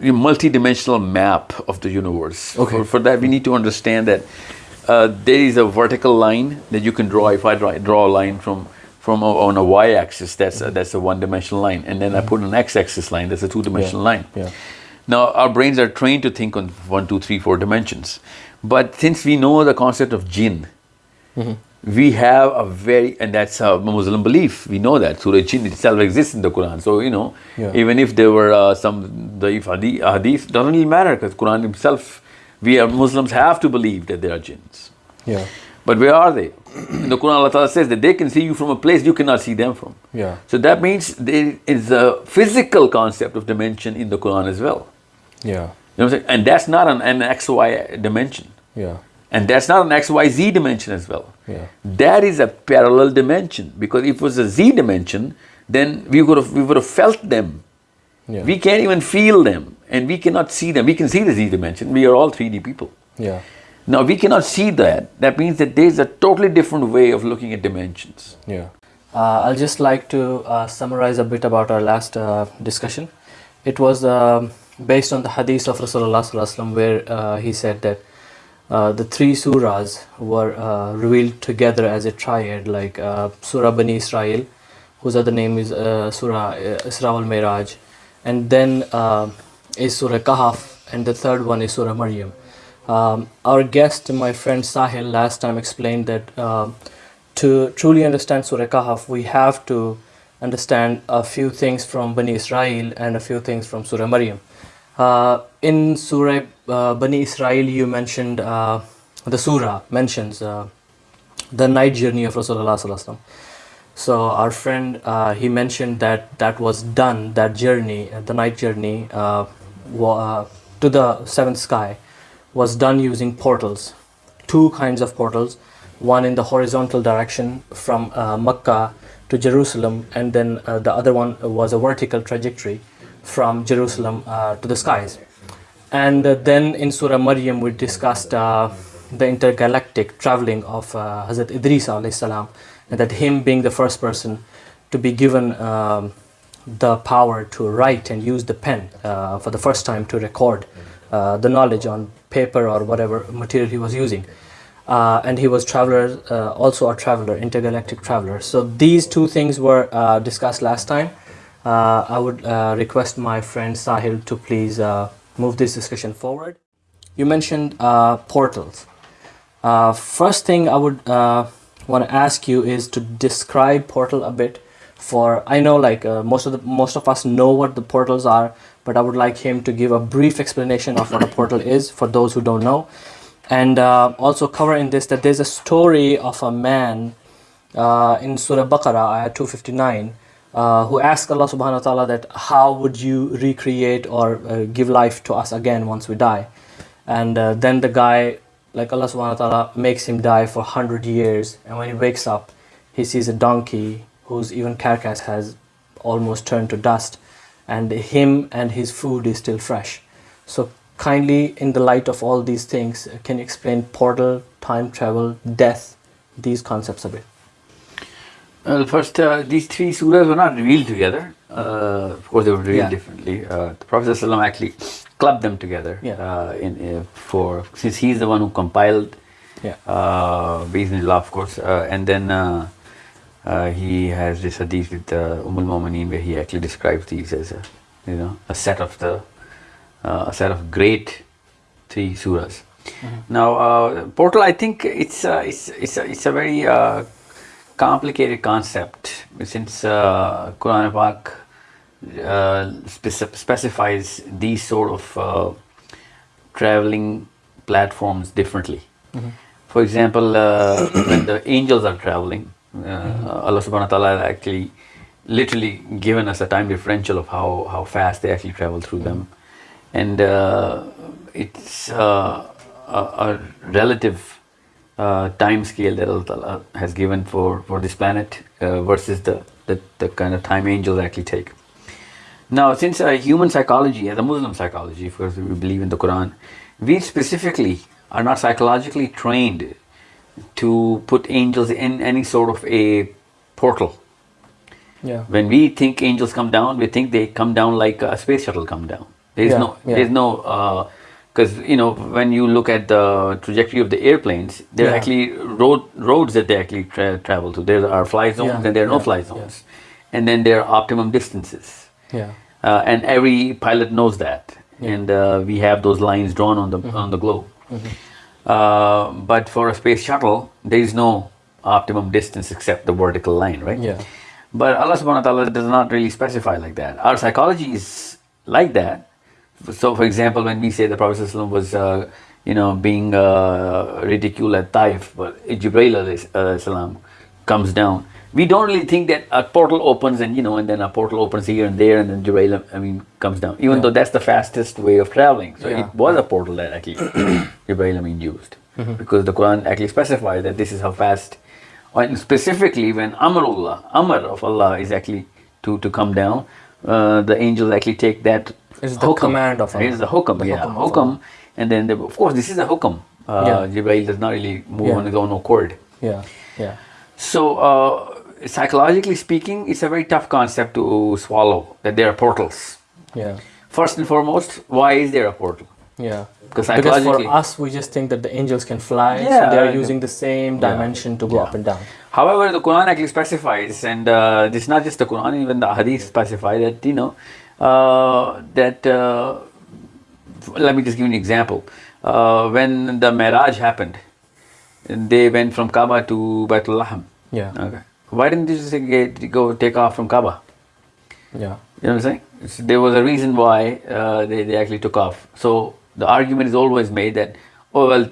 a multi-dimensional map of the universe. Okay. For, for that, we need to understand that uh, there is a vertical line that you can draw. If I draw, draw a line from from a, on a y-axis, that's a, that's a one-dimensional line, and then I put an x-axis line, that's a two-dimensional line. Yeah. Now our brains are trained to think on one, two, three, four dimensions, but since we know the concept of jinn, we have a very and that's a Muslim belief. We know that Surah Jinn itself exists in the Quran. So you know, Yeah. even if there were uh, some daif hadith, hadith doesn't really matter because Quran himself, we are Muslims have to believe that there are jinns. Yeah. But where are they? In the Quran, Allah Ta'ala says that they can see you from a place you cannot see them from. Yeah. So that means there is a physical concept of dimension in the Quran as well. Yeah. You know what I'm saying? And that's not an, an XY dimension. Yeah. And that's not an XYZ dimension as well. Yeah. That is a parallel dimension because if it was a Z dimension, then we would have we would have felt them. Yeah. We can't even feel them and we cannot see them. We can see the Z dimension. We are all 3D people. Yeah. Now we cannot see that. That means that there's a totally different way of looking at dimensions. Yeah. Uh, I'll just like to uh, summarize a bit about our last uh, discussion. It was um, based on the hadith of Rasulullah Sallallahu Alaihi Wasallam where uh, he said that uh, the three surahs were uh, revealed together as a triad, like uh, Surah Bani Israel, whose other name is uh, Surah uh, Isra al Miraj, and then is Surah Kahf, and the third one is Surah Maryam. Um, our guest, my friend Sahil, last time explained that to truly understand Surah Kahf, we have to understand a few things from Bani Israel and a few things from Surah Maryam. Uh, in Surah uh, Bani Israel, you mentioned uh, the Surah mentions the night journey of Rasulullah. So our friend he mentioned that that was done that journey, the night journey to the seventh sky, was done using portals, two kinds of portals, one in the horizontal direction from uh, Mecca to Jerusalem, and then uh, the other one was a vertical trajectory from Jerusalem uh, to the skies. And uh, then in Surah Maryam, we discussed uh, the intergalactic traveling of uh, Hazrat Idris salam, and that him being the first person to be given um, the power to write and use the pen uh, for the first time to record uh, the knowledge on paper or whatever material he was using. And he was traveler, also a traveler, intergalactic traveler. So these two things were discussed last time. Uh, I would uh, request my friend Sahil to please uh, move this discussion forward. You mentioned uh, portals. Uh, first thing I would uh, want to ask you is to describe portal a bit. For I know like most of the most of us know what the portals are, but I would like him to give a brief explanation of what a portal is for those who don't know, and also cover in this that there's a story of a man in Surah Baqarah, ayah 259, uh, who asked Allah subhanahu wa ta'ala that how would you recreate or uh, give life to us again once we die? And uh, then the guy, like Allah subhanahu wa ta'ala, makes him die for 100 years. And when he wakes up, he sees a donkey whose even carcass has almost turned to dust. And him and his food is still fresh. So, kindly, in the light of all these things, can you explain portal, time travel, death, these concepts a bit? Well, first, uh, these three surahs were not revealed together. Uh, of course, they were revealed Yeah. differently. Uh, the Prophet ﷺ actually clubbed them together. Yeah. Uh, in, uh, for since he's the one who compiled. Yeah. Uh, Bismillah, of course, uh, and then uh, uh, he has this hadith with uh, Umm al-Mu'mineen where he actually describes these as a, you know, a set of the, uh, a set of great three surahs. Now, uh, portal, I think it's uh, it's it's a, it's a very uh, complicated concept since uh, Quran Pak uh, spec- specifies these sort of uh, traveling platforms differently. For example, uh, when the angels are traveling, uh, Allah subhanahu wa ta'ala has actually literally given us a time differential of how, how fast they actually travel through them. And uh, it's uh, a, a relative uh, time scale that Allah Ta'ala has given for, for this planet uh, versus the, the, the kind of time angels actually take. Now, since uh, human psychology, as a Muslim psychology, of course, we believe in the Quran, we specifically are not psychologically trained to put angels in any sort of a portal. Yeah. When we think angels come down, we think they come down like a space shuttle come down. There's Yeah, no, yeah. there's no, because you know when you look at the trajectory of the airplanes, there are actually road roads that they actually tra- travel to. There are fly zones Yeah, and there are no yeah, fly yeah. zones, and then there are optimum distances, Yeah. uh, and every pilot knows that, Yeah. And uh, we have those lines drawn on the on the globe. Uh, but for a space shuttle, there is no optimum distance except the vertical line, right? Yeah. But Allah subhanahu wa ta'ala does not really specify like that. Our psychology is like that. So, for example, when we say the Prophet was, uh, you know, being uh, ridiculed at Taif, but Jibreel uh, salam comes down, we don't really think that a portal opens and, you know, and then a portal opens here and there and then Jibreel, I mean, comes down. Even Yeah. though that's the fastest way of traveling. So Yeah. it was a portal that actually Jibreel, I mean, used. Because the Quran actually specifies that this is how fast and specifically when Amrullah, Amr of Allah is actually to, to come down, uh, the angels actually take that It's the command of Allah. the hukam, The yeah, hukam hukam. And then, the, of course, this is a hukam. Uh, Yeah. Jibreel does not really move Yeah. on his own accord. Yeah. Yeah. So, uh, psychologically speaking, it's a very tough concept to swallow that there are portals. Yeah. First and foremost, why is there a portal? Yeah. Because Because for us, we just think that the angels can fly, so they are using the same Yeah. dimension to go Yeah. up and down. However, the Quran actually specifies, and uh, is not just the Quran, even the Hadith specify that you know that. Uh, let me just give you an example. Uh, when the Miraj happened, they went from Kaaba to Baitul Laham. Yeah. Okay. Why didn't they just get, go take off from Kaaba? Yeah. You know what I'm saying? It's- there was a reason why uh, they, they actually took off. So the argument is always made that, oh, well,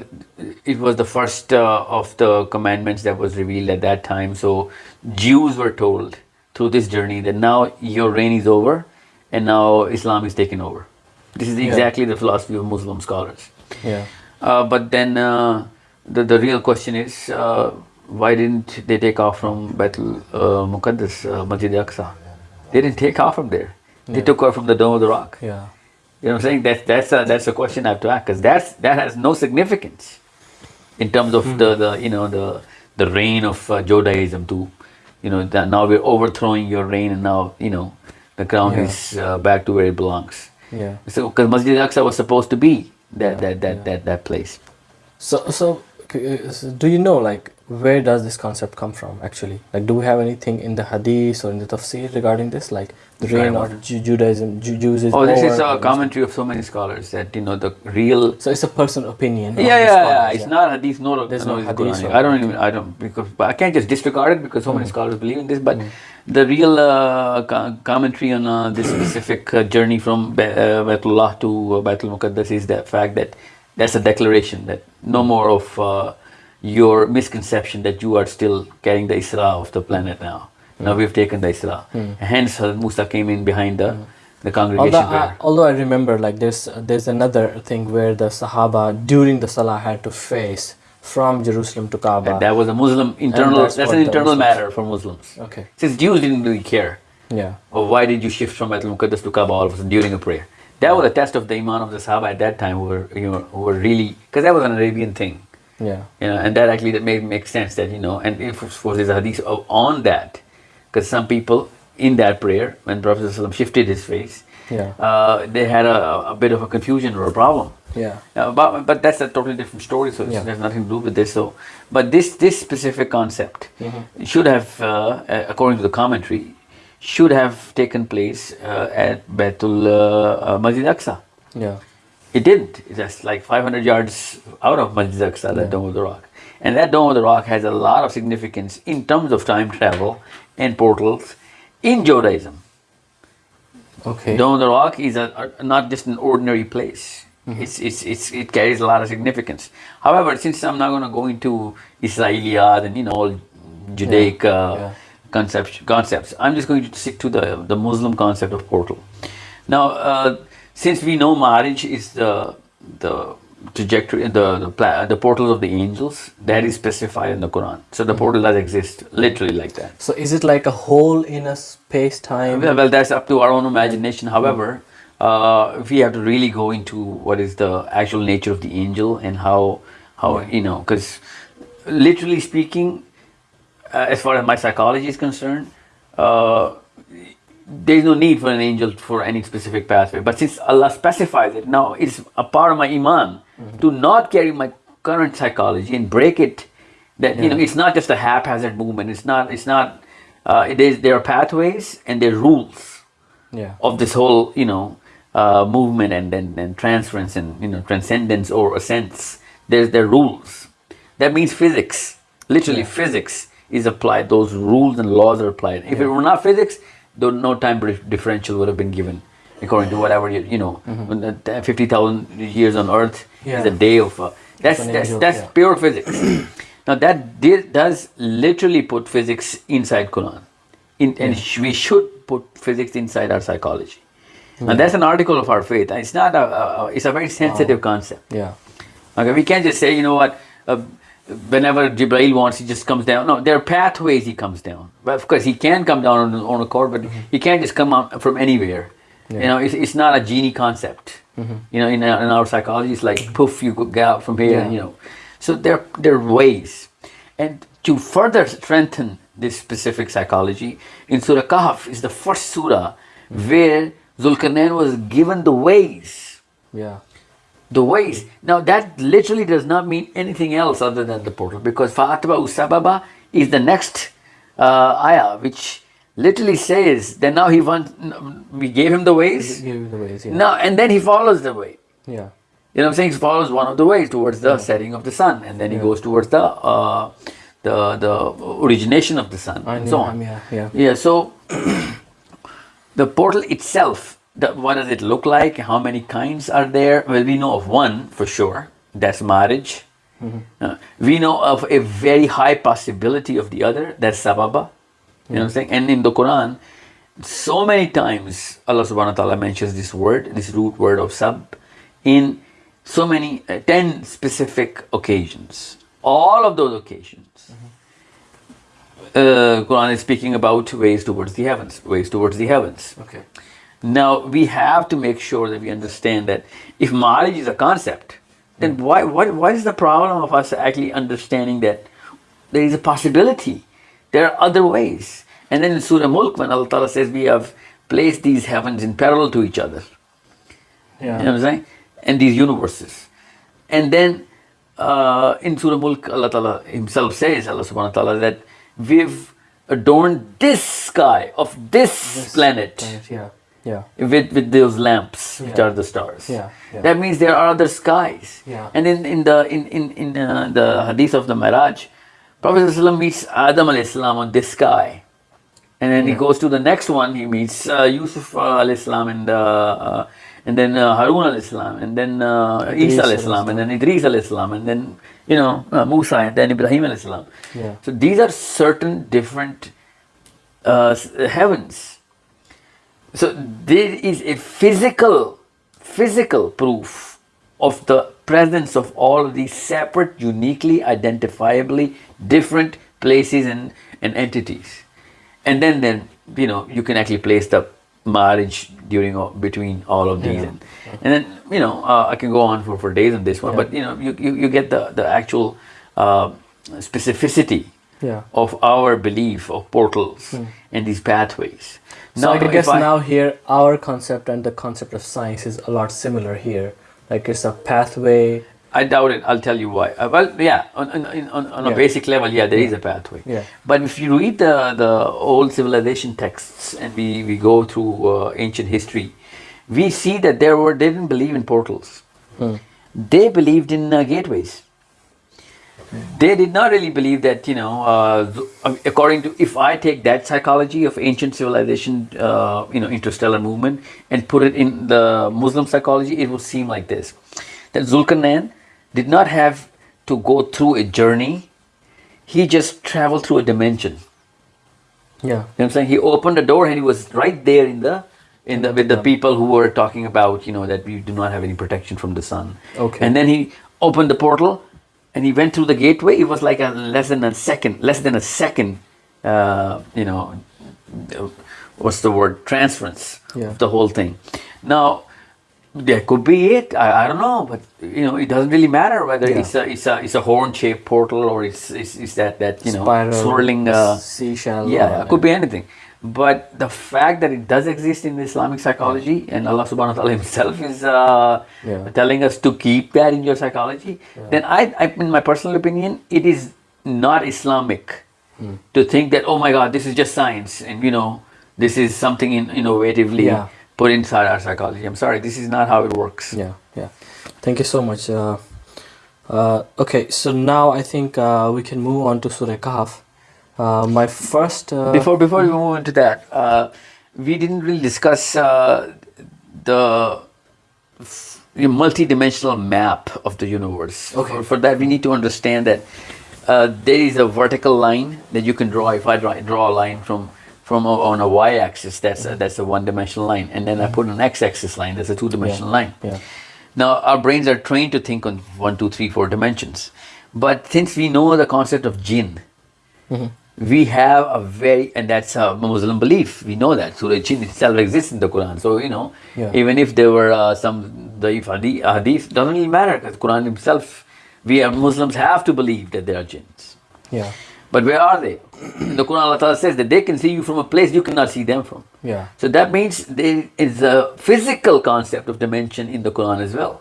it was the first uh, of the commandments that was revealed at that time. So Jews were told through this journey that now your reign is over and now Islam is taking over. This is Yeah. exactly the philosophy of Muslim scholars. Yeah. Uh, but then uh, the, the real question is uh, why didn't they take off from Baitul uh, Muqaddas, uh, Masjid Aqsa? They didn't take off from there. They Yeah. took off from the Dome of the Rock. Yeah. You know what I'm saying? That's that's a, that's a question I have to ask because that's that has no significance in terms of the, the you know the the reign of uh, Judaism too. You know that now we're overthrowing your reign and now you know the crown Yeah. is uh, back to where it belongs. Yeah. So because Masjid Al-Aqsa was supposed to be that Yeah, that that, yeah. that that place. So, so, uh, so do you know like where does this concept come from actually? Like, do we have anything in the Hadith or in the Tafsir regarding this, like reign of Ju- Judaism, Ju- Jews is Oh, this is a commentary of so many scholars that you know the real. So it's a personal opinion. Yeah, yeah, yeah. It's not hadith, no. There's no, no hadith I don't even. I don't because but I can't just disregard it because so many Mm. scholars believe in this. But the real uh, co- commentary on uh, this specific uh, journey from Ba- uh, Baitullah to uh, Baitul Muqaddas is the fact that that's a declaration that no more of uh, your misconception that you are still carrying the Isra of the planet now. Mm. Now we've taken the Isra. Mm. Hence, Hazrat Musa came in behind the mm. the congregation. Although I, although I remember like there's there's another thing where the Sahaba during the Salah had to face from Jerusalem to Kaaba. And that was a Muslim internal. that's That's, an internal Muslims- matter for Muslims. okay. Since Jews didn't really care, Yeah. or why did you shift from Baitul Muqaddas to Kaaba all of a sudden during a prayer? That was a test of the iman of the Sahaba at that time, who were you know who were really because that was an Arabian thing, Yeah. you know, and that actually that made make sense that you know, and if there's a hadith uh, on that, because some people in that prayer when Prophet ﷺ shifted his face, Yeah. uh, they had a, a bit of a confusion or a problem. Yeah. Uh, but, but that's a totally different story, so Yeah. there's nothing to do with this. So, but this this specific concept Mm-hmm. should have, uh, uh, according to the commentary, should have taken place uh, at Baitul uh, Masjid Aqsa. Yeah. It didn't. It's just like 500 yards out of Masjid Aqsa, that Yeah. Dome of the Rock. And that Dome of the Rock has a lot of significance in terms of time travel and portals in Judaism. Okay. Dome of the Rock is a, a- not just an ordinary place. Mm-hmm. It's, it's, it's, it carries a lot of significance. However, since I'm not going to go into Israeliyat and you know all Judaic Yeah, uh, yeah. concepts, concepts, I'm just going to stick to the the Muslim concept of portal. Now, uh, since we know Ma'arij is the the trajectory, the the, pla- the portals of the angels, that is specified in the Quran. So the portal does exist, literally like that. So is it like a hole in a space time? Well, well, that's up to our own imagination. However, uh, if we have to really go into what is the actual nature of the angel and how, how you know, because literally speaking, uh, as far as my psychology is concerned, uh, there is no need for an angel for any specific pathway. But since Allah specifies it, now it's a part of my iman to not carry my current psychology and break it. That you know, it's not just a haphazard movement. It's not. It's not. Uh, it is. There are pathways and there are rules Yeah. of this whole you know uh, movement and, and and transference and you know transcendence or ascents. There's there are rules. That means physics. Literally, physics is applied. Those rules and laws are applied. If it were not physics, though no time differential would have been given, according to whatever you, you know, the t- fifty thousand years on Earth Mm-hmm. Yeah. is a day of. Uh, that's that's angel, that's yeah. pure physics. now that di- does literally put physics inside Quran, in, and sh- we should put physics inside our psychology. Now that's an article of our faith. It's not a, a it's a very sensitive concept. Yeah. Okay, we can't just say, you know what, uh, whenever Jibreel wants, he just comes down. No, there are pathways he comes down. Well, of course, he can come down on his own accord, but he can't just come out from anywhere. You know, it's, it's not a genie concept. You know, in our, in our psychology, it's like poof, you go get out from here. Yeah. You know, so there there are ways, and to further strengthen this specific psychology, in Surah Kahf is the first surah where Zulkarnain was given the ways Yeah. the ways. Now that literally does not mean anything else other than the portal because Fa'atba Usababa is the next uh, ayah which literally says that now he wants, we gave him the ways, you the ways. Yeah. now and then he follows the way. Yeah. You know what I'm saying? He follows one of the ways towards the setting of the sun and then he goes towards the uh, the the origination of the sun I and know, so on. yeah, yeah. Yeah, so the portal itself, the, what does it look like? How many kinds are there? Well, we know of one for sure. That's Ma'arij. Uh, we know of a very high possibility of the other. That's sababa. You know what I'm saying? And in the Quran, so many times Allah subhanahu wa ta'ala mentions this word, this root word of sab, in so many, uh, 10 specific occasions. All of those occasions uh, Quran is speaking about ways towards the heavens, ways towards the heavens. Okay. Now we have to make sure that we understand that if Ma'arij is a concept, then why, what, what is the problem of us actually understanding that there is a possibility, there are other ways. And then in Surah Mulk, when Allah Ta'ala says we have placed these heavens in parallel to each other, Yeah. you know what I'm saying? And these universes. And then uh, in Surah Mulk, Allah Ta'ala Himself says, Allah Subhanahu wa Ta'ala, that we've adorned this sky of this, planet Right, Yeah. Yeah. with, with those lamps, which are the stars. Yeah, yeah. That means there are other skies. Yeah. And in, in the in, in, in uh, the hadith of the Miraj, Prophet meets Adam on this sky. And then he goes to the next one, he meets uh, Yusuf alayhi salam and, uh, uh, and then uh, Harun alayhi salam, and then uh, Isa salam, and then Idris alayhi salam, and then, you know, uh, Musa, and then Ibrahim alayhi salam. Yeah. So these are certain different uh, heavens. So there is a physical, physical proof of the presence of all of these separate, uniquely identifiably different places and, and entities. And then, then you know, you can actually place the Ma'arij during or between all of these, Yeah. and, and then you know, uh, I can go on for, for days on this one, but you know, you, you, you get the the actual uh, specificity Yeah. of our belief of portals and these pathways. So I if guess now here our concept and the concept of science is a lot similar here. Like it's a pathway. I doubt it. I'll tell you why. Uh, well, yeah, on, on, on, on a basic level, yeah, there is a pathway. Yeah. But if you read the, the old civilization texts and we, we go through uh, ancient history, we see that there were they didn't believe in portals. They believed in uh, gateways. They did not really believe that you know, uh, uh, according to if I take that psychology of ancient civilization, uh, you know, interstellar movement, and put it in the Muslim psychology, it would seem like this: that Zulkarnain did not have to go through a journey; he just traveled through a dimension. Yeah. You know what I'm saying? He opened the door and he was right there in the in the with the people who were talking about, you know, that we do not have any protection from the sun. Okay. And then he opened the portal and he went through the gateway. It was like a less than a second, less than a second uh, you know what's the word? Transference Yeah. of the whole thing. Now that could be it. I, I don't know, but you know, it doesn't really matter whether Yeah. it's a it's a it's a horn shaped portal or it's, it's it's that that you know swirling uh, seashell. yeah, it could be anything. But the fact that it does exist in Islamic psychology and Allah subhanahu wa ta'ala himself is uh, Yeah. telling us to keep that in your psychology, then I, I, in my personal opinion, it is not Islamic Hmm. to think that, oh my God, this is just science and you know, this is something in, innovatively Yeah. put inside our psychology. I'm sorry, this is not how it works. Yeah, yeah. Thank you so much. Uh, uh, okay, so now I think uh, we can move on to Surah Kahf. Uh, my first. Uh, before before we move into that, uh, we didn't really discuss uh, the multi-dimensional map of the universe. Okay. For, for that, we need to understand that uh, there is a vertical line that you can draw. If I draw, draw a line from from a, on a y-axis, that's a, that's a one-dimensional line, and then I put an x-axis line, that's a two-dimensional line. yeah. Now, our brains are trained to think on one, two, three, four dimensions. But since we know the concept of jinn, we have a very, and that's a Muslim belief. We know that Surah Jinn itself exists in the Quran. So, you know, Yeah. even if there were uh, some the hadith, hadith, doesn't really matter because Quran himself, we are Muslims have to believe that there are jinns. Yeah. But where are they? the Quran Allah Ta'ala says that they can see you from a place you cannot see them from. Yeah. So that means there is a physical concept of dimension in the Quran as well.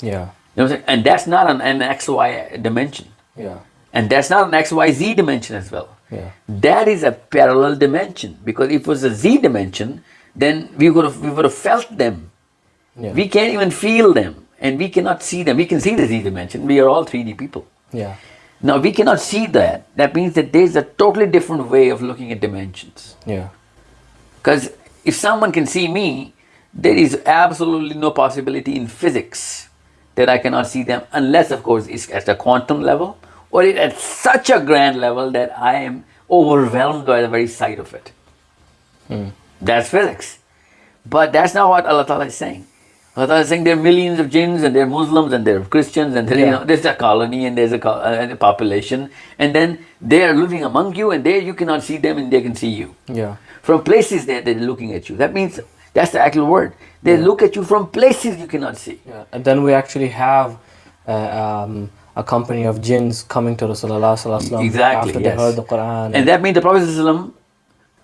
Yeah. You know what I'm saying? And that's not an, an XY dimension. Yeah. And that's not an XYZ dimension as well. Yeah. That is a parallel dimension. Because if it was a Z dimension, then we would have we would have felt them. Yeah. We can't even feel them. And we cannot see them. We can see the Z dimension. We are all 3D people. Yeah. Now we cannot see that. That means that there's a totally different way of looking at dimensions. Yeah. Because if someone can see me, there is absolutely no possibility in physics that I cannot see them, unless, of course, it's at a quantum level or it at such a grand level that I am overwhelmed by the very sight of it. That's physics. But that's not what Allah Ta'ala is saying. Allah Ta'ala is saying there are millions of jinns and there are Muslims and there are Christians and there, you know, there's a colony and there's a, uh, a population and then they are living among you and there you cannot see them and they can see you Yeah. from places that they're looking at you. That means that's the actual word. They look at you from places you cannot see. Yeah. And then we actually have uh, um, a company of jinns coming to Rasulullah sallallahu alaihi wasallam Exactly. after yes. they heard the Quran. And that means the Prophet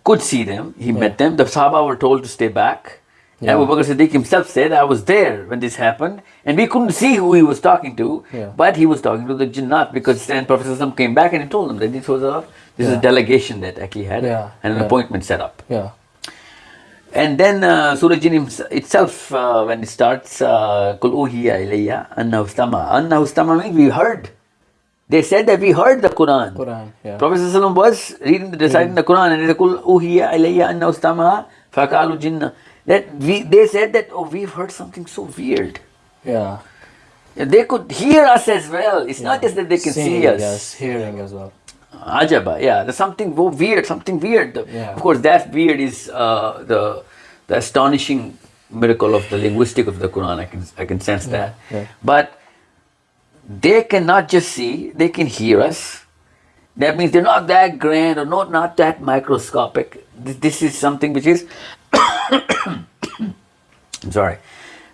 could see them. He met them. The Sahaba were told to stay back. Yeah. Abu Bakr Siddiq himself said, I was there when this happened. And we couldn't see who he was talking to. Yeah. But he was talking to the Jinnat because then Prophet came back and he told them that this was a, this is a delegation that actually had Yeah. and an Yeah. appointment set up. yeah. And then uh, Surah Jinn itself, uh, when it starts, uh, Kul uhiya ilayya annahu istama. Means we heard. They said that we heard the Quran. Quran. Yeah. Prophet ﷺ was reading, reciting the Quran and he said, Kul uhiya ilayya annahu istama jinna. That we, they said that, oh, we've heard something so weird. Yeah. They could hear us as well. It's not just that they can Seeing, see us. Yes. Hearing as well. Ajaba, yeah, there's something weird, something weird. Yeah. Of course, that weird is uh, the the astonishing miracle of the linguistic of the Quran. I can I can sense that. yeah. But they cannot just see; they can hear us. That means they're not that grand or not not that microscopic. This, this is something which is. I'm sorry.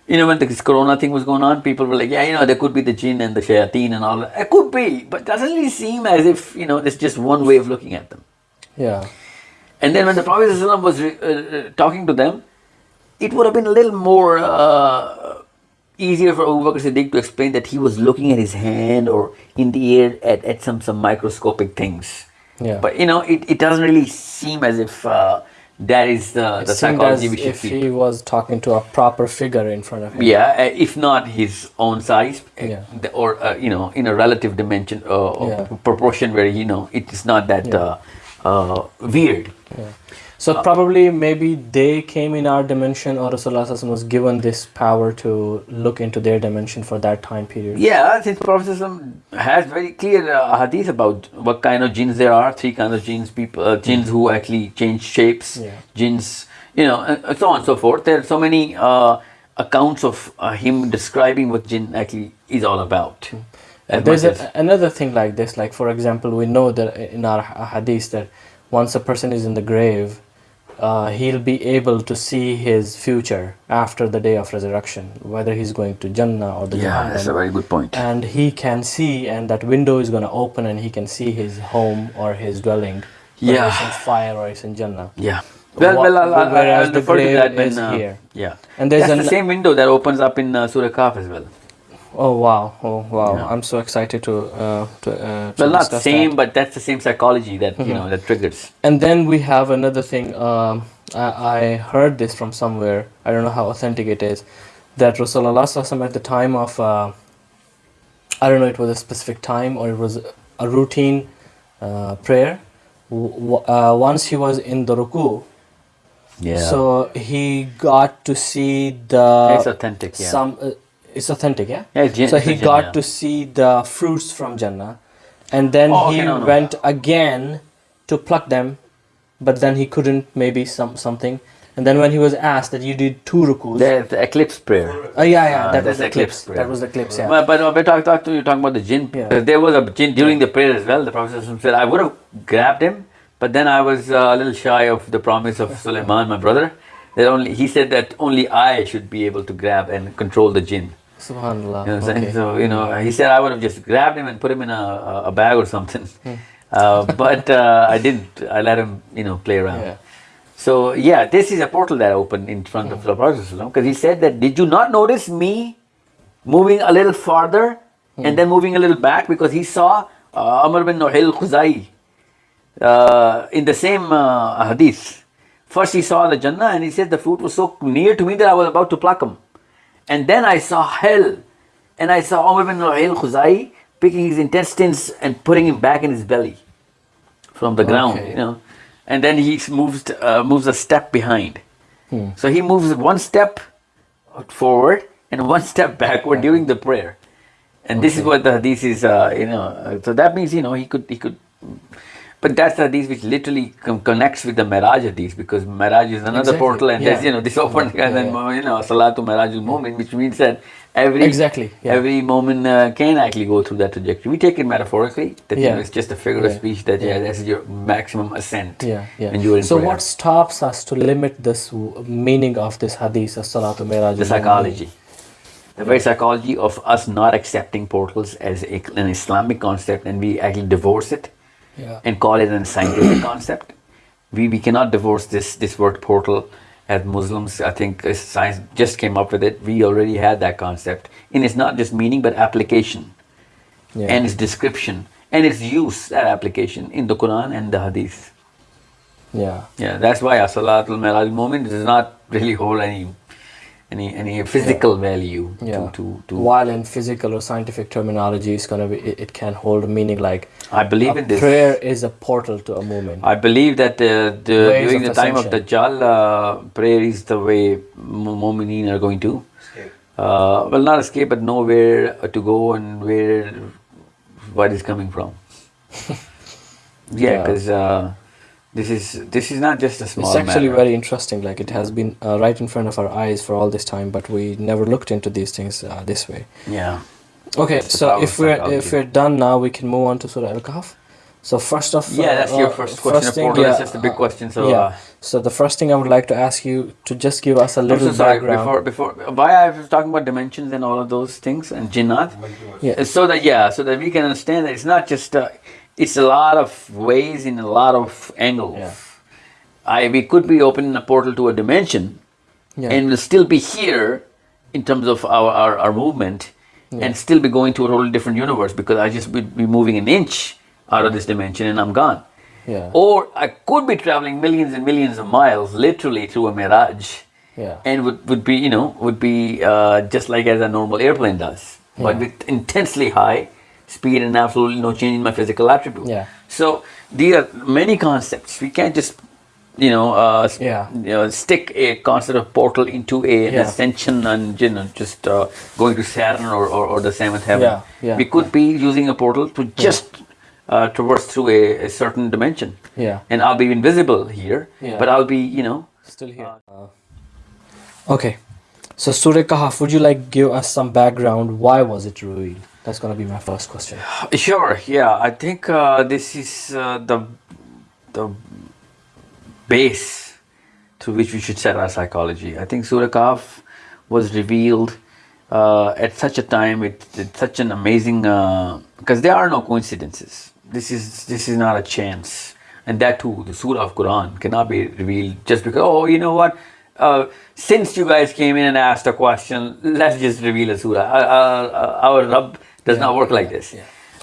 You know, when this corona thing was going on, people were like, yeah, you know, there could be the jinn and the shayateen and all that. It could be, but it doesn't really seem as if, you know, there's just one way of looking at them. Yeah. And then when the Prophet ﷺ was uh, uh, talking to them, it would have been a little more uh, easier for Abu Bakr Siddiq to explain that he was looking at his hand or in the air at, at some, some microscopic things. Yeah. But, you know, it, it doesn't really seem as if uh, that is the, It the psychology we should if feel. he was talking to a proper figure in front of him. Yeah, uh, if not his own size, uh, Yeah. or uh, you know, in a relative dimension uh, or Yeah. proportion where you know it is not that Yeah. uh, uh, weird. So probably maybe they came in our dimension or Rasulullah Sallallahu was given this power to look into their dimension for that time period. Yeah, since Prophet has very clear uh, hadith about what kind of jinns there are, three kinds of jinns, people, uh, jinns who actually change shapes, Yeah. jinns, you know, and so on and so forth. There are so many uh, accounts of uh, him describing what jinn actually is all about. As There's a, another thing like this, like for example, we know that in our ha- hadith that once a person is in the grave, uh, he'll be able to see his future after the day of resurrection, whether he's going to Jannah or the yeah, that's a very good point. And he can see, and that window is going to open, and he can see his home or his dwelling. Yeah. it's in fire or it's in Jannah. Yeah. Well, well, I'll, I'll, whereas I'll the refer to that when, uh, here. Yeah. And there's an the same window that opens up in uh, Surah Kahf as well. Oh wow! Oh wow! Yeah. I'm so excited to uh, to, uh, to Well, not same, that. but that's the same psychology that Mm-hmm. you know that triggers. And then we have another thing. Um, I, I heard this from somewhere. I don't know how authentic it is. That Rasulullah at the time of, uh, I don't know, it was a specific time or it was a routine uh, prayer. W- w- uh, once he was in the ruku, Yeah. so he got to see the it's authentic. Yeah. some. Uh, it's authentic, yeah. Yeah, it's gen- so he got to see the fruits from Jannah, and then Oh, he no, no. went again to pluck them, but then he couldn't. Maybe some something. And then when he was asked that you did two rukus, the, the eclipse prayer. oh yeah, yeah, Uh, that that's was the eclipse clips. prayer. That was the clips, yeah. But, but uh, we talk, talk to you talking about the jinn. Yeah. There was a jinn during the prayer as well. The Prophet said, I would have grabbed him, but then I was uh, a little shy of the promise of Sulaiman, my brother. That only he said that only I should be able to grab and control the jinn. Subhanallah. You know what I'm saying? okay. So, you know, he said I would have just grabbed him and put him in a, a- bag or something. Uh, but uh, I didn't. I let him, you know, play around. Yeah. So, yeah, this is a portal that opened in front of the Prophet because he said that, did you not notice me moving a little farther and then moving a little back because he saw uh, Amr bin Nuhayl Khuzai uh, in the same uh, hadith. First he saw the Jannah and he said the fruit was so near to me that I was about to pluck him. And then I saw hell and I saw Umar bin Nuhayl Khuzai picking his intestines and putting him back in his belly from the ground, Okay. you know. And then he moves, uh, moves a step behind. Hmm. So he moves one step forward and one step backward during the prayer. And this is what the hadith is, uh, you know. So that means, you know, he could, he could. But that's the hadith which literally com- connects with the Miraj hadith because Miraj is another Exactly, portal and there's, you know, this open Yeah, and then, yeah. you know, Salatu Mirajul Moment, which means that every Exactly, yeah. every moment uh, can actually go through that trajectory. We take it metaphorically, that you Yeah. know, it's just a figure of speech that yeah, Yeah. that's your maximum ascent. Yeah, yeah. When you are in so prayer. what stops us to limit this w- meaning of this hadith, as-salatu miraj? the psychology. The very psychology of us not accepting portals as a, an Islamic concept and we actually divorce it Yeah. and call it a scientific concept. We, we cannot divorce this, this word portal as Muslims. I think science just came up with it. We already had that concept. And it's not just meaning but application Yeah. and its description and its use, that application in the Quran and the Hadith. yeah. Yeah, that's why a Salatul Miraj moment does not really hold any any any physical value Yeah. to, to, to While in physical or scientific terminology, it's gonna be it, it can hold meaning like I believe a in this. prayer is a portal to a movement. I believe that uh, the, Ways during of the time of ascension. Dajjal, uh, prayer is the way Mu- Mu'mineen are going to. Uh, well, not escape, but know where to go and where what is coming from. yeah, Yeah. because uh, this is this is not just a small. it's actually matter. very interesting. Like it has been uh, right in front of our eyes for all this time, but we never looked into these things uh, this way. Yeah. Okay, the so if we're psychology. if we're done now, we can move on to Surah Al-Kahf. So first off, Yeah, that's your uh, first question. first thing, yeah, That's just a big uh, question. So. yeah. Uh, So the first thing I would like to ask you to just give us a little so sorry. background. Before, before, why I was talking about dimensions and all of those things and jinnat, Yeah. so that yeah, so that we can understand that it's not just uh, it's a lot of ways in a lot of angles. Yeah. I we could be opening a portal to a dimension, Yeah. and we'll still be here in terms of our our, our movement, and still be going to a totally different universe because I just would be moving an inch out of this dimension and I'm gone. Yeah. Or I could be traveling millions and millions of miles, literally through a mirage Yeah. and would, would be you know would be uh, just like as a normal airplane does but Yeah. with intensely high speed and absolutely no change in my physical attribute Yeah. so these are many concepts we can't just you know, uh, Yeah. you know stick a concept of portal into a, an Yeah. ascension and you know just uh, going to Saturn or, or, or the seventh heaven Yeah, yeah, we could be using a portal to just uh, traverse through a, a certain dimension Yeah. and I'll be invisible here Yeah. but I'll be you know Still here. okay. So Surah Kahf, would you like give us some background? Why was it revealed? That's gonna be my first question. Sure. Yeah, I think uh, this is uh, the the base through which we should set our psychology. I think Surah Kahf was revealed uh, at such a time with such an amazing because there are no coincidences. This is this is not a chance. and that too, the surah of Quran cannot be revealed just because. Oh, you know what? Uh, since you guys came in and asked a question, let's just reveal a surah. Uh, uh, our Rabb does not work like this.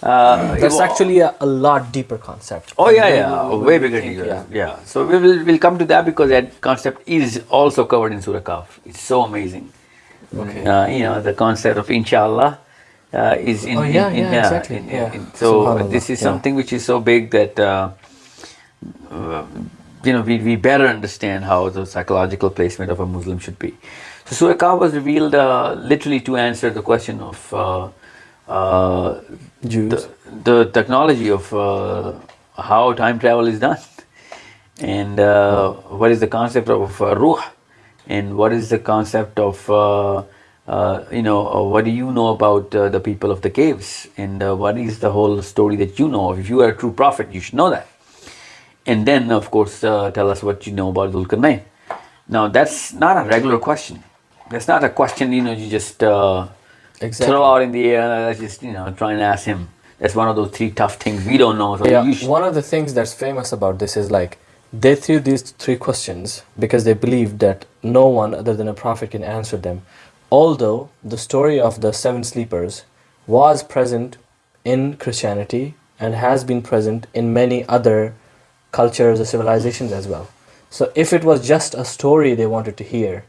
Uh, That's actually a, a lot deeper concept. Oh yeah, yeah, way- way bigger. think, yeah. yeah. So we will we'll come to that because that concept is also covered in Surah Kahf. It's so amazing. Okay. Uh, you know the concept of inshallah uh, is in, Oh, yeah, in, in yeah, exactly, in- yeah. so this is yeah. something which is so big that uh, uh, you know we, we better understand how the psychological placement of a Muslim should be. So Surah Kahf was revealed uh, literally to answer the question of uh, the, the technology of uh, how time travel is done and uh, what is the concept of uh, ruh and what is the concept of uh, uh, you know what do you know about uh, the people of the caves? And uh, what is the whole story that you know of? If you are a true prophet you should know that. And then of course uh, tell us what you know about Dhul now that's not a regular question. That's not a question you know you just uh, Exactly. throw out in the air uh, let's just you know try and ask him that's one of those three tough things we don't know so yeah, one of the things that's famous about this is like they threw these three questions because they believed that no one other than a prophet can answer them. Although the story of the seven sleepers was present in Christianity and has been present in many other cultures or civilizations as well. So if it was just a story they wanted to hear,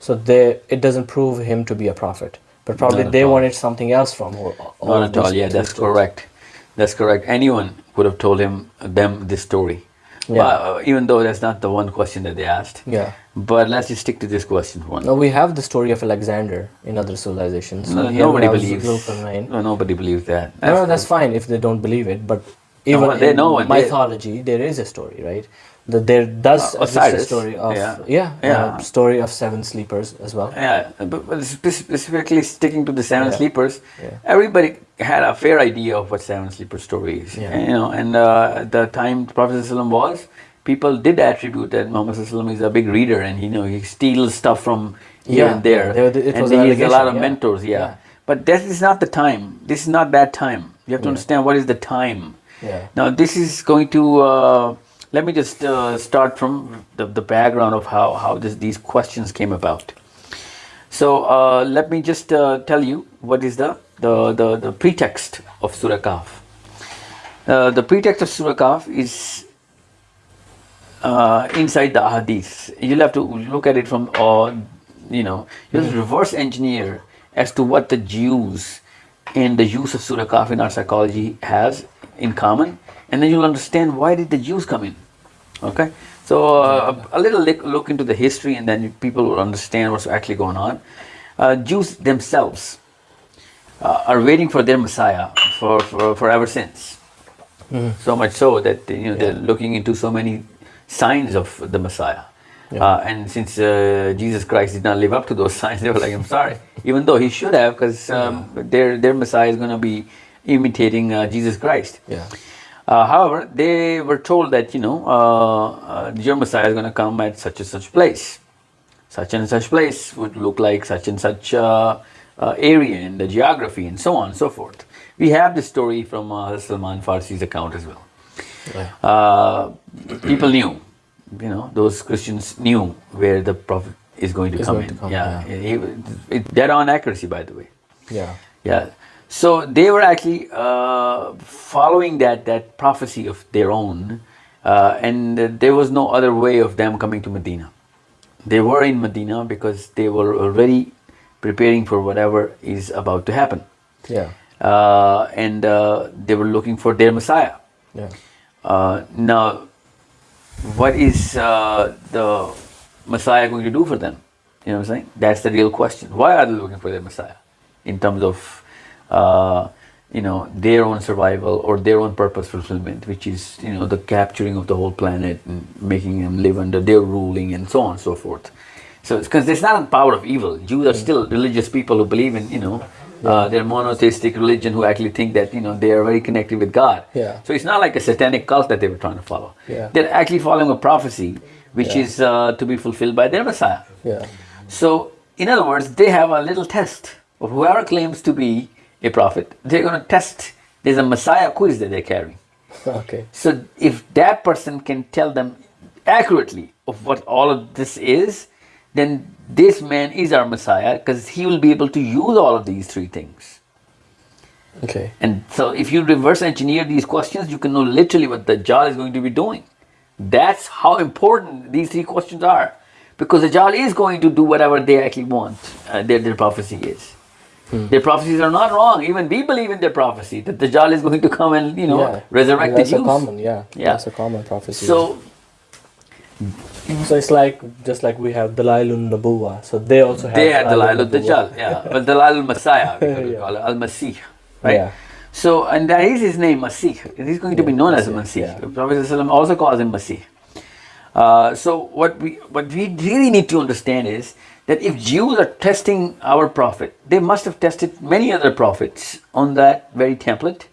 so they it doesn't prove him to be a prophet. But probably they wanted something else from all Not at all. Yeah, that's correct. That's correct. Anyone would have told him them this story. Yeah. Well, uh, even though that's not the one question that they asked. Yeah. But let's just stick to this question for one. No, we have the story of Alexander in other civilizations. No, here nobody believes. No, nobody believes that. No, no, that's fine if they don't believe it. But even well, they in know it. They- mythology, there is a story, right? That there does Uh, exist a story of yeah. yeah, Yeah. story of seven sleepers as well. Yeah, but, specifically sticking to the seven Yeah. sleepers, Yeah. everybody had a fair idea of what seven sleeper story is. Yeah. And, you know, and uh, the time Prophet was, people did attribute that Muhammad is a big reader and you know he steals stuff from here and there. yeah, there- it and was he has a lot of mentors. Yeah. But that is not the time. This is not that time. You have to understand what is the time. Yeah. Now this is going to. Uh, let me just uh, start from the, the background of how how this, these questions came about. So uh, let me just uh, tell you what is the the, the, the pretext of Surah Kahf. Uh, the pretext of Surah Kahf is uh, inside the Hadith. You'll have to look at it from, uh, you know, you'll reverse engineer as to what the Jews and the use of Surah Kahf in our psychology has in common, and then you'll understand why did the Jews come in. Okay, so uh, a, little look, look into the history, and then people will understand what's actually going on. Uh, Jews themselves uh, are waiting for their Messiah for, for, for ever since. So much so that you know they're looking into so many signs of the Messiah. Uh, and since uh, Jesus Christ did not live up to those signs, they were like, "I'm sorry," even though he should have, because um, their their Messiah is going to be imitating uh, Jesus Christ. Yeah. Uh, however, they were told that you know uh, uh, your Messiah is going to come at such and such place. Such and such place would look like such and such uh, uh, area and the geography and so on and so forth. We have this story from uh, Salman Farsi's account as well. Yeah. Uh, people knew, you know, those Christians knew where the Prophet is going to come going in. to come, yeah, yeah. It, dead on accuracy, by the way. Yeah. Yeah. So they were actually uh, following that that prophecy of their own, uh, and there was no other way of them coming to Medina. They were in Medina because they were already preparing for whatever is about to happen, Yeah. uh, and uh, they were looking for their Messiah. Yeah. Uh, now, what is uh, the Messiah going to do for them? You know what I'm saying? That's the real question. Why are they looking for their Messiah? In terms of, uh, you know, their own survival or their own purpose fulfillment, which is, you know, the capturing of the whole planet and making them live under their ruling and so on and so forth. So, it's because it's not the power of evil. Jews are still religious people who believe in, you know, uh, their monotheistic religion who actually think that, you know, they are very connected with God. Yeah. So it's not like a satanic cult that they were trying to follow. Yeah. They're actually following a prophecy which Yeah. is uh, to be fulfilled by their Messiah. Yeah. So, in other words, they have a little test of whoever claims to be a prophet. They're going to test. There's a Messiah quiz that they're carrying. Okay. So if that person can tell them accurately of what all of this is, then this man is our Messiah because he will be able to use all of these three things. Okay. And so if you reverse engineer these questions, you can know literally what the Dajjal is going to be doing. That's how important these three questions are. Because the Dajjal is going to do whatever they actually want, uh, their, their prophecy is. Their prophecies are not wrong. Even we believe in their prophecy that the Dajjal is going to come and, you know, yeah. resurrect That's the a common, yeah. Yeah. That's a common prophecy. So, so it's like just like we have Dalailun Nabuwa. So they also have they had Dalailun al Dajjal, yeah. But Dalal al Messiah, we could Yeah. call it, Al Masih, right? Yeah. So, and that is his name, Masih. He's going to be known as a Masih, Masih. yeah. Prophet also calls him Masih. Uh, so, what we what we really need to understand is that if Jews are testing our prophet, they must have tested many other prophets on that very template.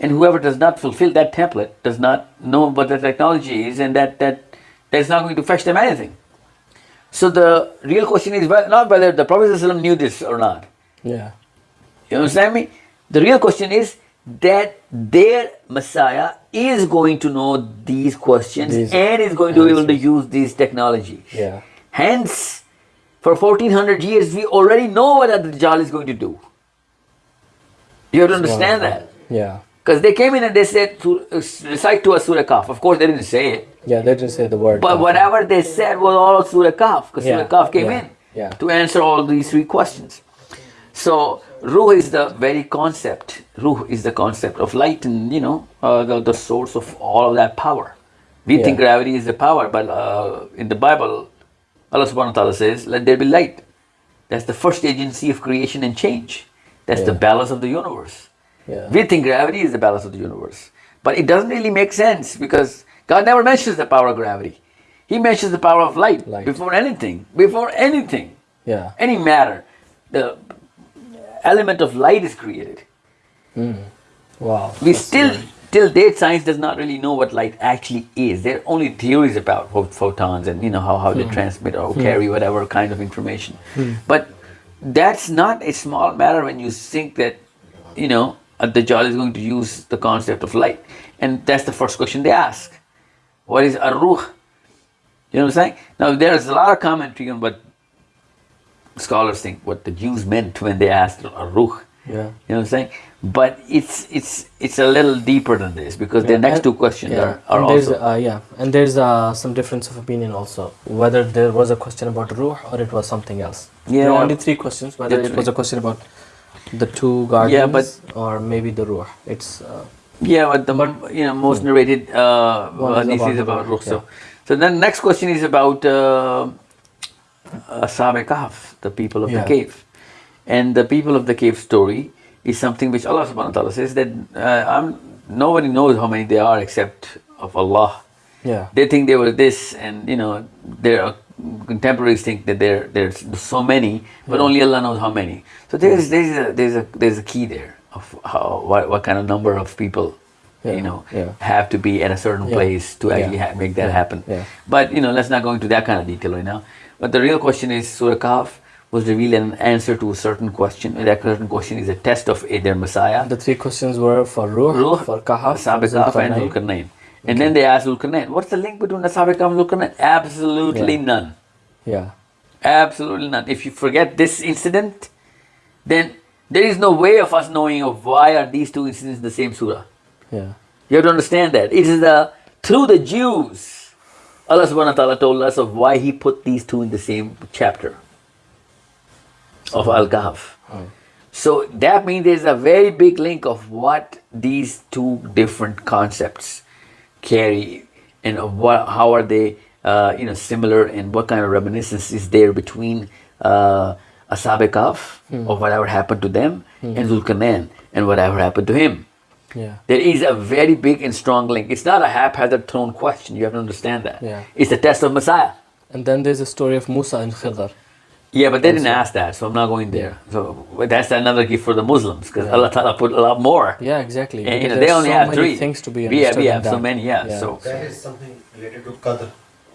And whoever does not fulfill that template does not know what the technology is, and that that that's not going to fetch them anything. So the real question is not whether the Prophet knew this or not. Yeah. You understand me? The real question is that their Messiah is going to know these questions These and is going to be able to use these technologies. Yeah. Hence, for 1400 years, we already know what the Dajjal is going to do. You have to understand that. Yeah. Because they came in and they said, to, uh, recite to us Surah Kahf. Of course, they didn't say it. Yeah, they didn't say the word. But whatever they said was all Surah Kahf, because Yeah, Surah Kahf came yeah, in yeah. to answer all these three questions. So, Ruh is the very concept. Ruh is the concept of light and, you know, uh, the, the source of all of that power. We think gravity is the power, but uh, in the Bible, Allah subhanahu wa ta'ala says, let there be light. That's the first agency of creation and change. That's the balance of the universe. Yeah. We think gravity is the balance of the universe. But it doesn't really make sense because God never mentions the power of gravity. He mentions the power of light, Light. before anything. Before anything. Yeah. Any matter. The element of light is created. Hmm. Wow. We still, till date, science does not really know what light actually is. There are only theories about pho- photons and you know how, how they hmm. transmit or hmm. carry whatever kind of information. Hmm. But that's not a small matter when you think that you know uh, Dajjal is going to use the concept of light, and that's the first question they ask. What is a ruh? You know what I'm saying? Now there's a lot of commentary on what scholars think what the Jews meant when they asked a ruh. Yeah. You know what I'm saying? But it's it's it's a little deeper than this because the next and- two questions yeah. are, are and there's, also uh, yeah, and there's uh, some difference of opinion also whether there was a question about ruh or it was something else. There Yeah. are only three questions. Whether That's it was a question about the two guardians Yeah, but- or maybe the ruh. It's uh, yeah, but the you know most narrated uh, One is about is about ruh. So, so then next question is about uh, Ashab Kahf, the people of Yeah. the cave, and the people of the cave story is something which Allah Subhanahu wa Taala says that uh, nobody knows how many they are except of Allah. yeah. they think they were this and you know their contemporaries think that there there's so many but only allah knows how many. So there's there's a there's a there's a key there of how what, what kind of number of people Yeah, you know yeah. have to be at a certain Yeah, place to actually yeah, make that yeah, happen. Yeah. but you know let's not go into that kind of detail right now. But the real question is surah kahf was revealed an answer to a certain question and that certain question is a test of their messiah The three questions were for ruh, Ruh, for kahf, Ashab Kahf and. Zulkarnain. And then they asked Zulkarnain, what's the link between Ashab Kahf and Zulkarnain? Absolutely Yeah. none. Yeah. Absolutely none. If you forget this incident, then there is no way of us knowing of why are these two incidents in the same surah. Yeah. You have to understand that. It is the through the Jews, Allah subhanahu wa ta'ala told us of why He put these two in the same chapter of Al Kahf. So that means there's a very big link of what these two different concepts carry and what, how are they uh, you know similar and what kind of reminiscence is there between uh, Ashab Kahf of whatever happened to them and Zulkarnain and whatever happened to him. Yeah. There is a very big and strong link. It's not a haphazard thrown question. You have to understand that. Yeah. It's the test of Messiah. And then there's a story of Musa and Khidr. Yeah, but they didn't ask that, so I'm not going there. So that's another gift for the Muslims because Allah Ta'ala put a lot more. Yeah, exactly. And, you know, they only so have three things to be We have, we have so many, yeah. Yeah. So That is something related to Qadr,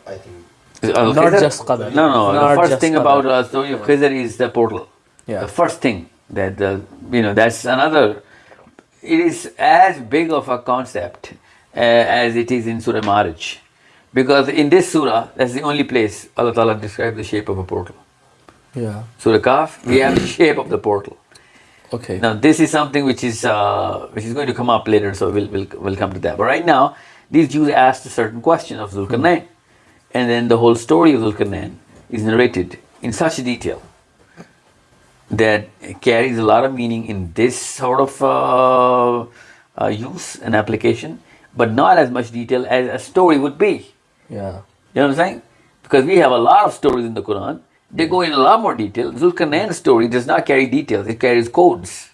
I think. Uh, Not Khidr- just Qadr. No, no. Not the first thing Qadr. about uh, story of Khidr is the portal. Yeah. The first thing that the you know that's another. It is as big of a concept uh, as it is in Surah Ma'arij. Because in this surah, that's the only place Allah Ta'ala describes the shape of a portal. Yeah. Surah Kahf, we have the shape of the portal. Okay. Now this is something which is uh, which is going to come up later, so we'll, we'll we'll come to that. But right now, these Jews asked a certain question of Zulkarnain, and then the whole story of Zulkarnain is narrated in such detail that it carries a lot of meaning in this sort of uh, uh, use and application, but not as much detail as a story would be. Yeah. You know what I'm saying? Because we have a lot of stories in the Quran. They go in a lot more detail. Zulkarnain's story does not carry details, it carries codes.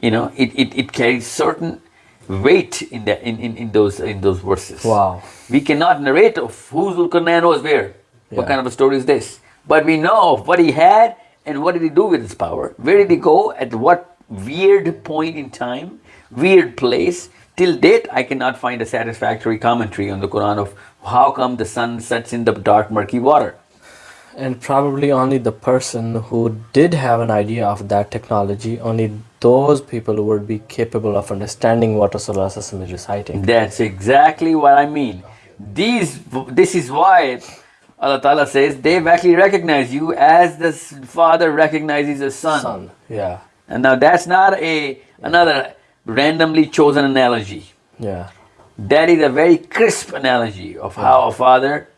You know, it, it, it carries certain weight in, the, in, in, in, those, in those verses. Wow. We cannot narrate of who Zulkarnain was where. What kind of a story is this? But we know of what he had and what did he do with his power. Where did he go? At what weird point in time, weird place. Till date, I cannot find a satisfactory commentary on the Quran of how come the sun sets in the dark, murky water. And probably only the person who did have an idea of that technology, only those people would be capable of understanding what Rasulullah Sallallahu is reciting. That's exactly what I mean. These, this is why Allah Ta'ala says they've actually recognized you as the father recognizes the son. Son. Yeah. And now that's not a another randomly chosen analogy. Yeah. That is a very crisp analogy of how a father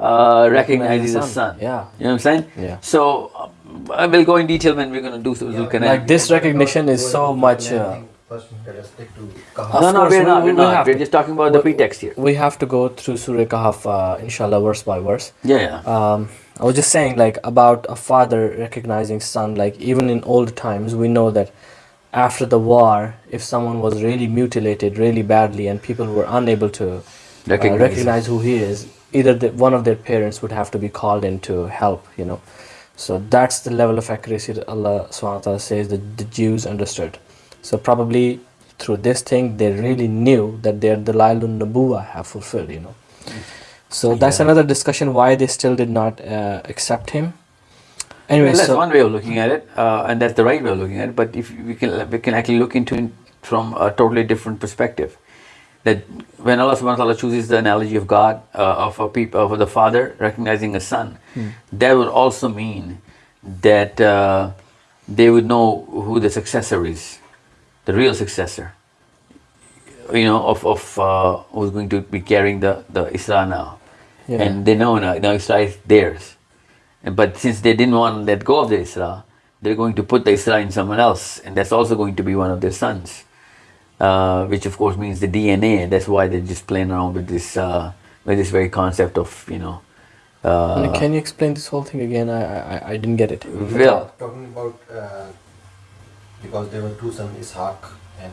uh, recognizes a son, son. yeah. You know what I'm saying? Yeah. So um, I will go in detail when we're going to do so. Zulkarnain. Like this recognition is so much. Uh, First, let us stick to Of no, no, we're not. we We're not. We're just talking about the pretext here. we have to go through Surah Kahf, uh, inshallah, verse by verse. Yeah, yeah. um, I was just saying like about a father recognizing son like even in old times we know that after the war if someone was really mutilated really badly and people were unable to uh, Recognize. recognize who he is either the, one of their parents would have to be called in to help you know so that's the level of accuracy that Allah ta'ala says that the Jews understood so probably through this thing they really knew that their Dalailun Nabuwa have fulfilled you know so that's Yeah. another discussion why they still did not uh, accept him. Anyway, Well, that's so one way of looking at it, uh, and that's the right way of looking at it. But if we can, we can actually look into it from a totally different perspective. That when Allah Subhanahu wa Taala chooses the analogy of God, uh, of a people, of the father recognizing a son, that would also mean that uh, they would know who the successor is, the real successor. You know, of of uh, who's going to be carrying the the Isra now, Yeah. and they know now, now Isra is theirs. And- But since they didn't want to let go of the Isra, they're going to put the Isra in someone else, and that's also going to be one of their sons, uh, which of course means the DNA. That's why they're just playing around with this, uh, with this very concept of you know. Uh, can you explain this whole thing again? I I, I didn't get it. well, Talking about uh, because there were two sons, Ishaq and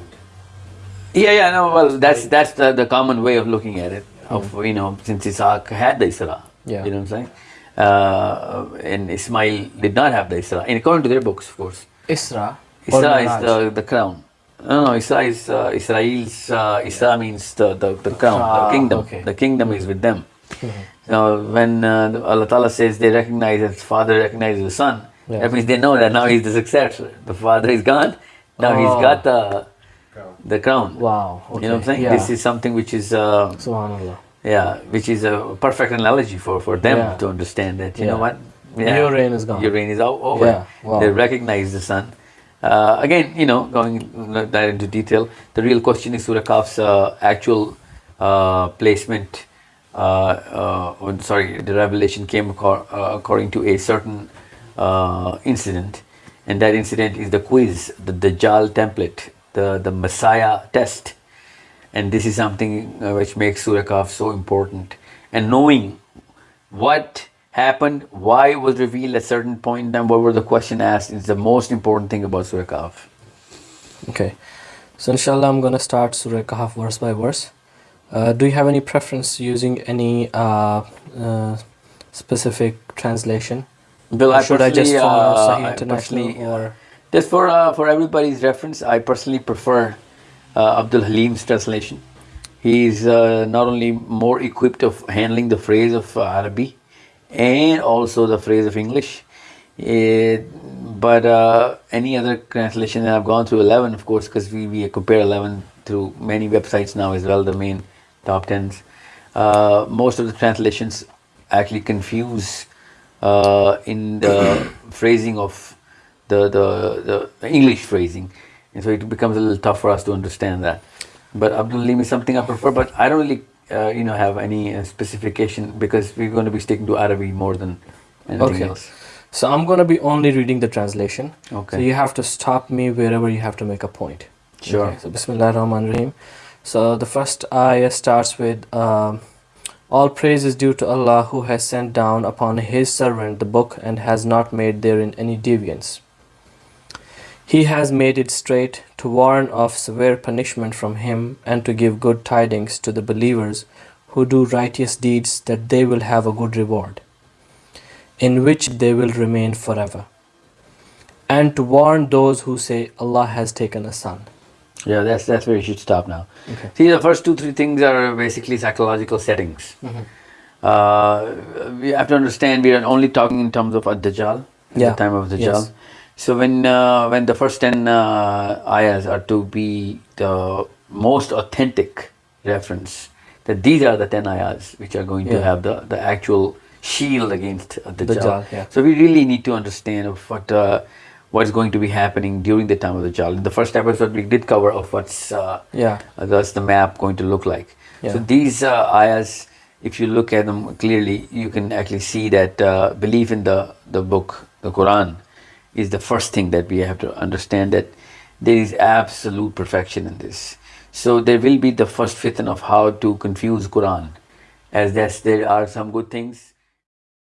yeah, yeah, no, well, that's that's the, the common way of looking at it. Of you know, since Isaac had the Isra, Yeah. you know what I'm saying, uh, and Ismail did not have the Isra, and according to their books, of course. Isra. Isra is the, the crown. No, no, Isra is uh, Israel's. Uh, Isra means the, the, the crown, Ah, the kingdom. okay. The kingdom is with them. Now, when uh, Allah Ta'ala says they recognize that father recognizes the son, Yeah. that means they know that now he's the successor. The father is gone. Now he's got the crown. the crown. Wow. Okay. You know what I'm saying? Yeah. This is something which is uh, Subhanallah. yeah, which is a perfect analogy for, for them Yeah. to understand that you Yeah. know what Your reign is gone. Your reign is over. Yeah, wow. They recognize the son. Uh, again, you know, going that into detail, the real question is Surah Kahf's uh, actual uh, placement. Uh, uh, sorry, the revelation came uh, according to a certain incident, and that incident is the quiz, the Dajjal template, the the Messiah test, and this is something which makes Surah Kahf so important. And knowing what happened, why it was revealed at certain point in time, what were the question asked is the most important thing about Surah Kahf. Okay. So inshallah, I'm gonna start Surah Kahf verse by verse. Uh, do you have any preference using any uh, uh, specific translation? Well, Or should I just follow uh, Sahih International personally- or Just for uh, for everybody's reference, I personally prefer uh, Abdul Halim's translation. He's uh, not only more equipped of handling the phrase of uh, Arabic and also the phrase of English. It, but uh, any other translation I've gone through 11, of course, because we, we compare 11 through many websites now as well, the main top 10s. Uh, most of the translations actually confuse uh, in the phrasing of the, the, the English phrasing. And so it becomes a little tough for us to understand that. But Abdul Halim is something I prefer, but I don't really, uh, you know, have any uh, specification because we're going to be sticking to Arabic more than anything Okay. else. So I'm going to be only reading the translation. Okay. So you have to stop me wherever you have to make a point. Sure. Okay, so Bismillah ar-Rahman rahim So the first ayah starts with um, All praise is due to Allah who has sent down upon His servant the book and has not made therein any deviance. He has made it straight to warn of severe punishment from Him and to give good tidings to the believers who do righteous deeds that they will have a good reward, in which they will remain forever. And to warn those who say Allah has taken a son. Yeah, that's that's where you should stop now. Okay. See, the first two three things are basically psychological settings. Mm-hmm. Uh, we have to understand we are only talking in terms of ad-Dajjal, at Yeah. the time of Dajjal. Yes. So when uh, when the first ten uh, ayahs are to be the most authentic reference, that these are the ten ayahs which are going to have the, the actual shield against uh, Dajjal. Dajjal, yeah. So we really need to understand of what uh, what's going to be happening during the time of the Dajjal. In the first episode, we did cover of what's uh, Yeah. uh, that's the map going to look like. So these uh, ayahs, if you look at them clearly, you can actually see that uh, belief in the the book, the Quran, is the first thing that we have to understand that there is absolute perfection in this. So there will be the first fitna of how to confuse Quran, as there are some good things